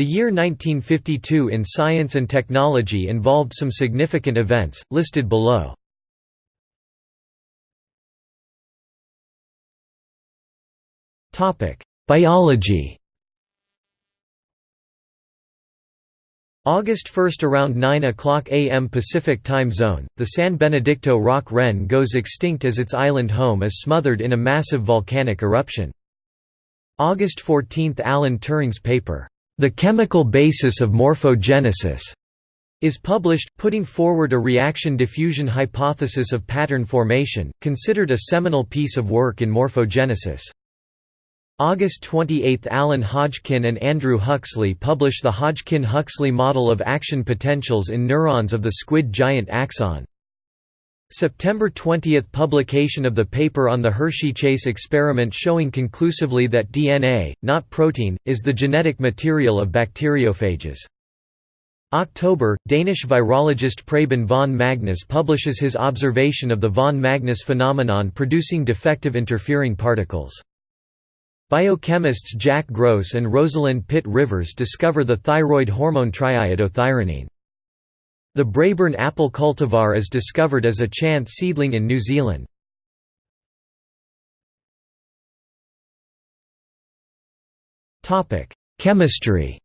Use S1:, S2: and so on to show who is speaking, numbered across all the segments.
S1: The year 1952 in science and technology involved some significant events, listed below. Biology August 1 around 9 o'clock am Pacific Time Zone, the San Benedicto rock wren goes extinct as its island home is smothered in a massive volcanic eruption. August 14 Alan Turing's paper, "'The Chemical Basis of Morphogenesis' is published, putting forward a reaction diffusion hypothesis of pattern formation, considered a seminal piece of work in morphogenesis. August 28 – Alan Hodgkin and Andrew Huxley publish the Hodgkin–Huxley model of action potentials in neurons of the squid giant axon. September 20 – Publication of the paper on the Hershey-Chase experiment showing conclusively that DNA, not protein, is the genetic material of bacteriophages. October – Danish virologist Preben von Magnus publishes his observation of the von Magnus phenomenon producing defective interfering particles. Biochemists Jack Gross and Rosalind Pitt Rivers discover the thyroid hormone triiodothyronine. The Braeburn apple cultivar is discovered as a chance seedling in New Zealand. Chemistry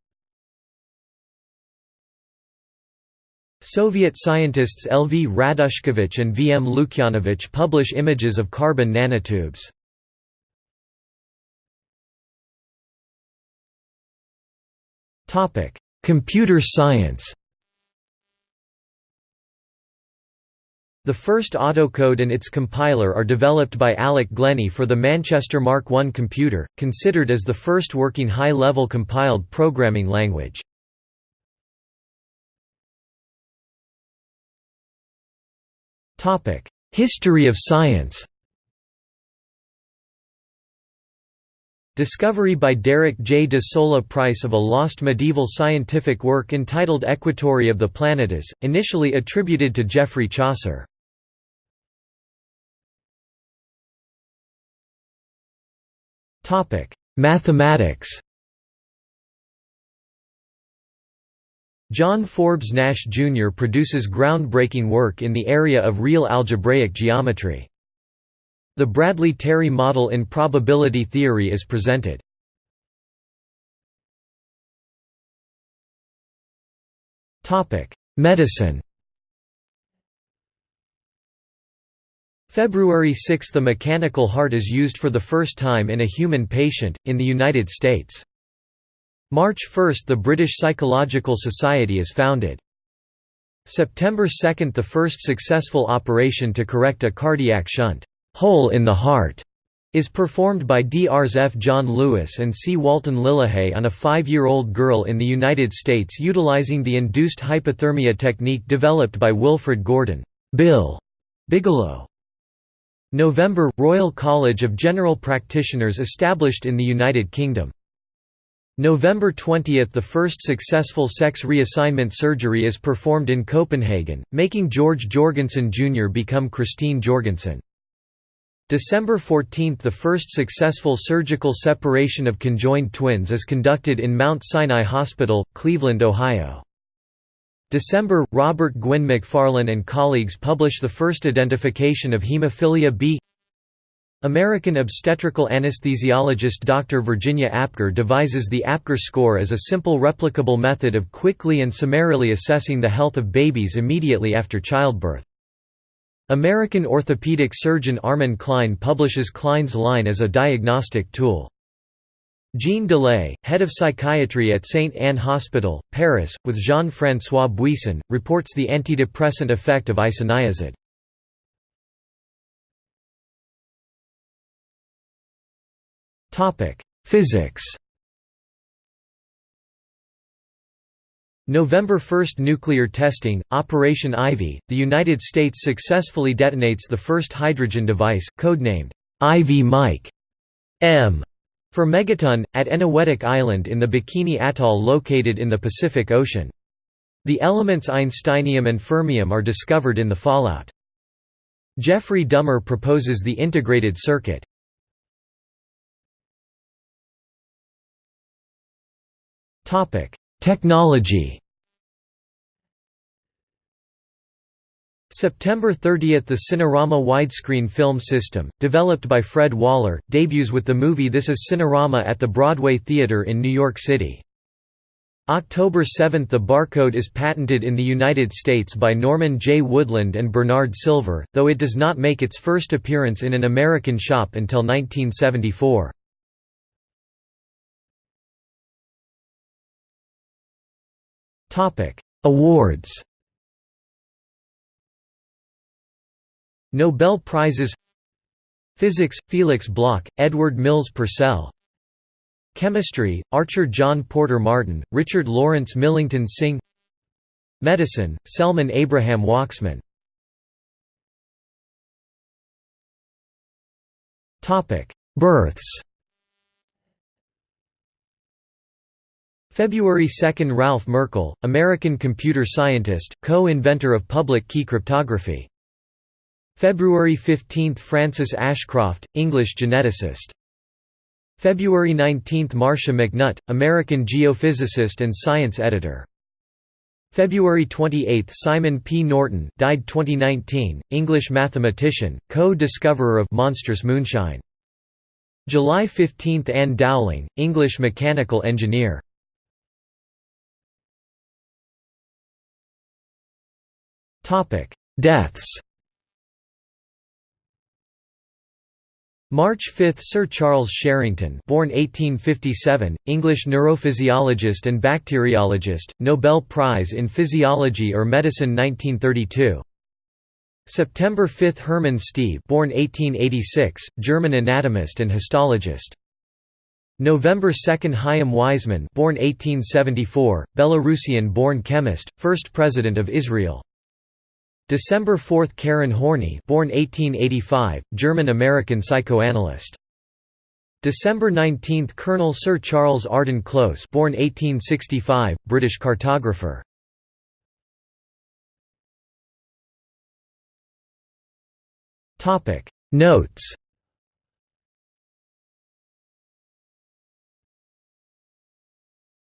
S1: Soviet scientists L. V. Radushkevich and V. M. Lukyanovich publish images of carbon nanotubes. Computer science The first autocode and its compiler are developed by Alec Glennie for the Manchester Mark I computer, considered as the first working high-level compiled programming language. History of science Discovery by Derek J. de Sola Price of a lost medieval scientific work entitled Equatory of the Planetes, initially attributed to Geoffrey Chaucer. Mathematics John Forbes Nash Jr. produces groundbreaking work in the area of real algebraic geometry. The Bradley-Terry model in probability theory is presented. Medicine February 6 – The mechanical heart is used for the first time in a human patient, in the United States. March 1 – The British Psychological Society is founded. September 2 – The first successful operation to correct a cardiac shunt hole in the heart is performed by Drs F. John Lewis and C. Walton Lillehei on a five-year-old girl in the United States utilizing the induced hypothermia technique developed by Wilfred Gordon Bill Bigelow. November – Royal College of General Practitioners established in the United Kingdom. November 20 – The first successful sex reassignment surgery is performed in Copenhagen, making George Jorgensen Jr. become Christine Jorgensen. December 14 – The first successful surgical separation of conjoined twins is conducted in Mount Sinai Hospital, Cleveland, Ohio. December – Robert Gwynn Macfarlane and colleagues publish the first identification of hemophilia B American obstetrical anesthesiologist Dr. Virginia Apgar devises the Apgar score as a simple replicable method of quickly and summarily assessing the health of babies immediately after childbirth. American orthopedic surgeon Armin Klein publishes Klein's line as a diagnostic tool. Jean Delay, head of psychiatry at Sainte Anne Hospital, Paris, with Jean-François Buisson, reports the antidepressant effect of isoniazid. Physics November 1 Nuclear testing, Operation Ivy, the United States successfully detonates the first hydrogen device, codenamed Ivy Mike M for megaton, at Eniwetok Island in the Bikini Atoll located in the Pacific Ocean. The elements einsteinium and fermium are discovered in the fallout. Geoffrey Dummer proposes the integrated circuit. Technology September 30 – The Cinerama widescreen film system, developed by Fred Waller, debuts with the movie This Is Cinerama at the Broadway Theatre in New York City. October 7 – The barcode is patented in the United States by Norman J. Woodland and Bernard Silver, though it does not make its first appearance in an American shop until 1974. Awards Nobel Prizes Physics – Felix Bloch, Edward Mills Purcell. Chemistry – Archer John Porter Martin, Richard Lawrence Millington Synge Medicine – Selman Abraham Waksman Births. February 2 – Ralph Merkle, American computer scientist, co-inventor of public key cryptography February 15 – Frances Ashcroft, English geneticist. February 19 – Marcia McNutt, American geophysicist and science editor. February 28 – Simon P. Norton died 2019, English mathematician, co-discoverer of monstrous moonshine. July 15 – Anne Dowling, English mechanical engineer. Deaths March 5 – Sir Charles Sherrington born 1857, English neurophysiologist and bacteriologist, Nobel Prize in Physiology or Medicine 1932. September 5 – Hermann Stieve born 1886, German anatomist and histologist. November 2 – Chaim Weizmann born 1874, Belarusian-born chemist, first President of Israel. December 4 – Karen Horney born 1885, German-American psychoanalyst. December 19 – Colonel Sir Charles Arden Close born 1865, British cartographer. Notes